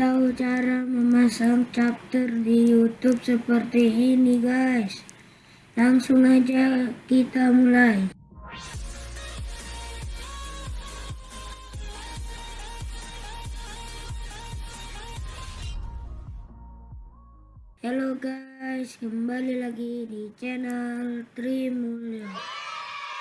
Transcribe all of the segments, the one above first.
tahu cara memasang chapter di YouTube seperti ini guys. Langsung aja kita mulai. Halo guys, kembali lagi di channel Trimulyo.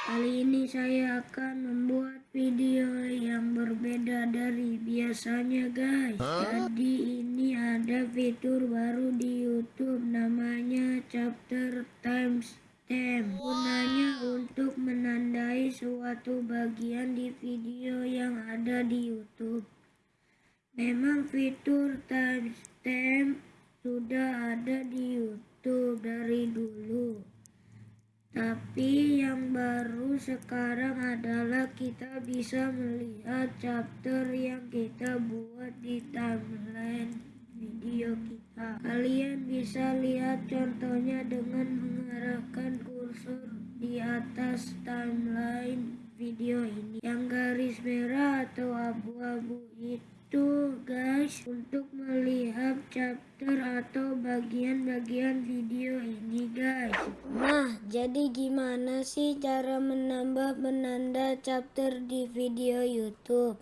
Kali ini saya akan membuat video yang berbeda dari biasanya guys. Jadi ini ada fitur baru di YouTube namanya chapter timestamp. Gunanya untuk menandai suatu bagian di video yang ada di YouTube. Memang fitur timestamp sudah ada di YouTube dari dulu. Tapi yang baru sekarang adalah kita bisa melihat chapter yang kita buat di timeline video kita. Kalian bisa lihat contohnya dengan mengarahkan kursor di atas timeline video ini. Yang garis merah atau abu-abu itu guys untuk melihat chapter atau bagian-bagian video ini guys. Jadi gimana sih cara menambah penanda chapter di video YouTube?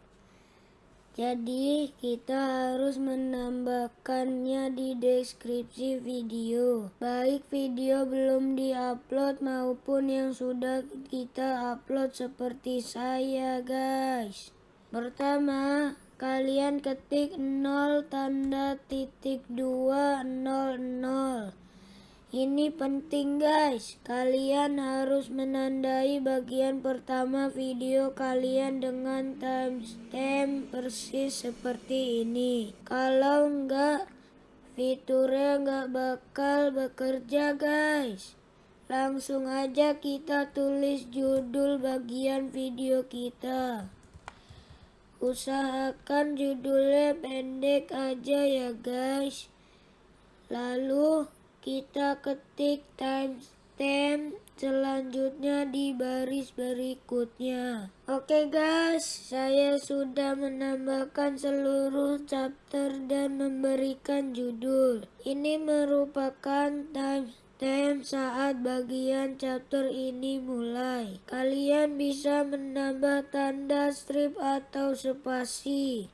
Jadi kita harus menambahkannya di deskripsi video. Baik video belum diupload maupun yang sudah kita upload seperti saya guys. Pertama kalian ketik 0 tanda titik 2 0 0 ini penting guys, kalian harus menandai bagian pertama video kalian dengan timestamp persis seperti ini. Kalau enggak, fiturnya enggak bakal bekerja guys. Langsung aja kita tulis judul bagian video kita. Usahakan judulnya pendek aja ya guys. Lalu kita ketik timestamp selanjutnya di baris berikutnya. Oke guys, saya sudah menambahkan seluruh chapter dan memberikan judul. Ini merupakan timestamp saat bagian chapter ini mulai. Kalian bisa menambah tanda strip atau spasi.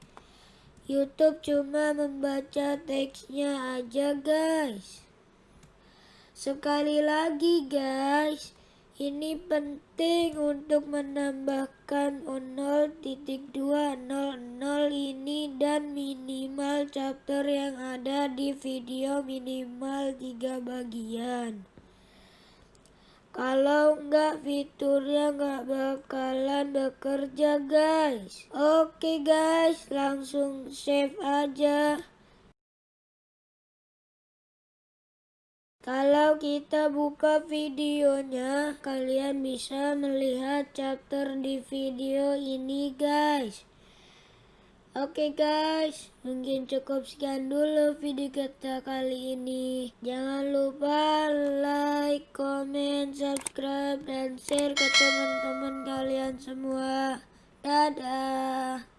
YouTube cuma membaca teksnya aja guys. Sekali lagi guys, ini penting untuk menambahkan 0.200 ini dan minimal chapter yang ada di video minimal 3 bagian. Kalau enggak fiturnya enggak bakalan bekerja guys. Oke guys, langsung save aja. Kalau kita buka videonya, kalian bisa melihat chapter di video ini guys. Oke guys, mungkin cukup sekian dulu video kita kali ini. Jangan lupa like, comment, subscribe, dan share ke teman-teman kalian semua. Dadah!